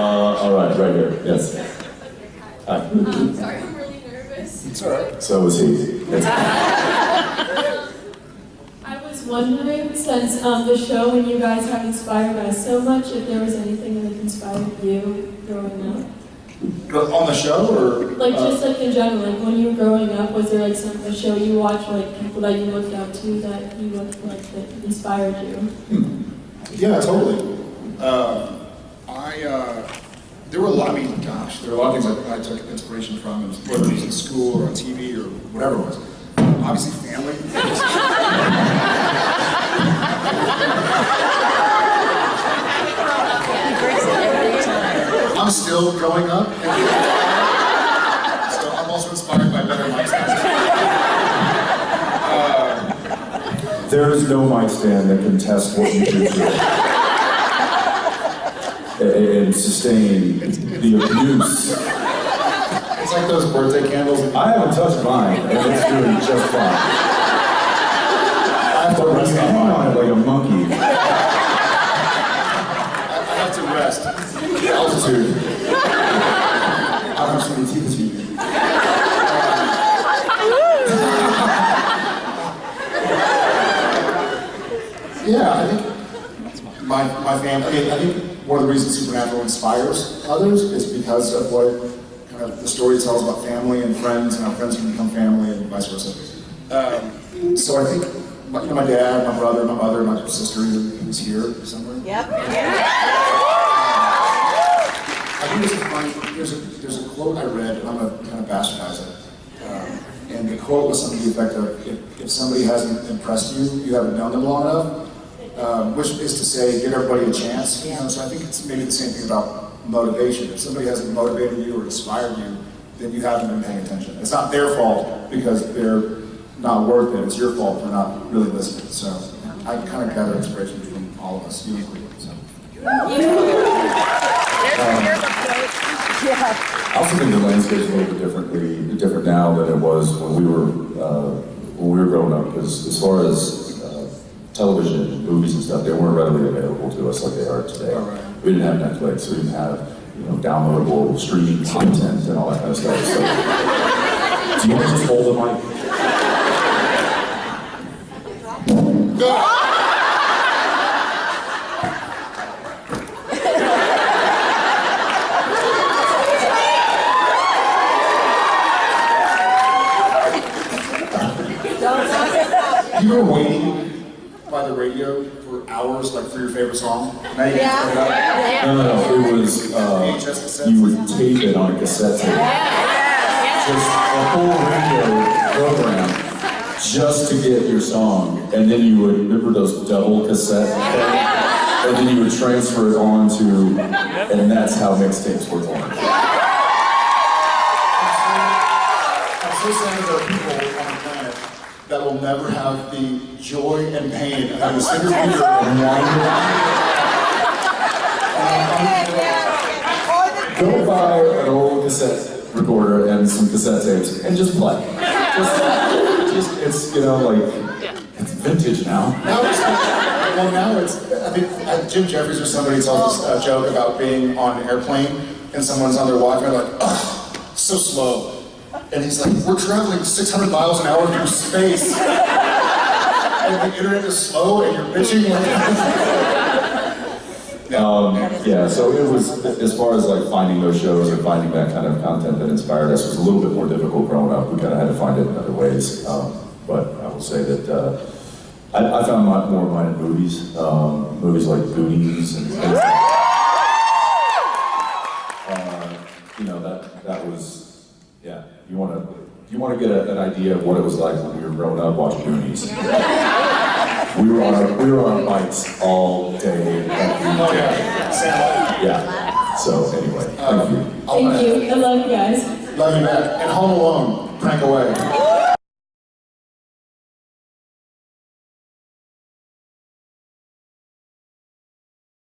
all right, right here, yes. Hi. Um, sorry, I'm really nervous. It's all right. So was he. It's- I was wondering, since um, the show and you guys have inspired us so much, if there was anything that inspired you growing up? On the show or? Like uh, just like in general, like when you were growing up, was there like some a show you watched, like people that you looked up to that you looked like that inspired you? Yeah, totally. Uh, I, uh, there were a lot, I mean, gosh, there were a lot of things I, I took inspiration from, whether it was in school or on TV or whatever it was. Obviously, family. I'm still growing up. so I'm also inspired by better lifestyles. There is no mic stand that can test what you do. And sustain the abuse. It's like those birthday candles. I haven't touched mine, and it's doing just fine. I have to rest on mine. on it like a monkey, I have to rest. altitude. I don't have so many teeth as you. Yeah, I think my, my family, I, I think one of the reasons Supernatural inspires others is because of what kind of the story tells about family and friends and how friends can become family and vice versa. Um, so I think, my- you know, my dad, my brother, my mother, my sister, who's here somewhere. Yep. I think there's a funny, there's a, there's a quote I read, and I'm gonna kind of bastardize it. Um, and the quote was something to the effect of, if, if somebody hasn't impressed you, you haven't known them long enough. Um, which is to say, give everybody a chance. You know, so I think it's maybe the same thing about motivation. If somebody hasn't motivated you or inspired you, then you haven't been paying attention. It's not their fault because they're not worth it. It's your fault for not really listening. So I kind of gather inspiration from all of us, you included. So. I also think the landscape is a little bit differently, different now than it was when we were, uh, when we were growing up. Because as far as television, movies and stuff, they weren't readily available to us like they are today. Right. We didn't have Netflix, we didn't have, you know, downloadable streaming content and all that kind of stuff. So, do you want to just hold the mic? You were waiting by the radio for hours, like for your favorite song. Now you can put it. No, no, no, it was, uh, you would tape it on a cassette tape. Yeah. Just a whole radio program just to get your song, and then you would, remember those double cassette things? And then you would transfer it on to, and that's how mixtapes were born. I'm so sad there are people on the planet that will never have the joy and pain of having to sit your computer and wind Go buy an old cassette recorder and some cassette tapes and just play. Just, just it's, you know, like, it's vintage now. Now it's, well, now it's, I think uh, Jim Jefferies or somebody tells us a joke about being on an airplane and someone's on their Wi-Fi like, oh, so slow. And he's like, we're traveling 600 miles an hour through space. and the internet is slow and you're bitching. Um, yeah, so it was, as far as like finding those shows and finding that kind of content that inspired us was a little bit more difficult growing up. We kind of had to find it in other ways. Um, but I will say that uh, I, I found my, more of mine in movies, um, movies like Goonies and things like uh, you know, that, that was, yeah, you want to, you want to get a, an idea of what it was like when we were growing up watching Goonies. We were on our, we were on our bikes all day, every Oh, yeah. So anyway, thank you. Uh, I'll- Thank you. I love you guys. Love you back. And Home Alone, crank away.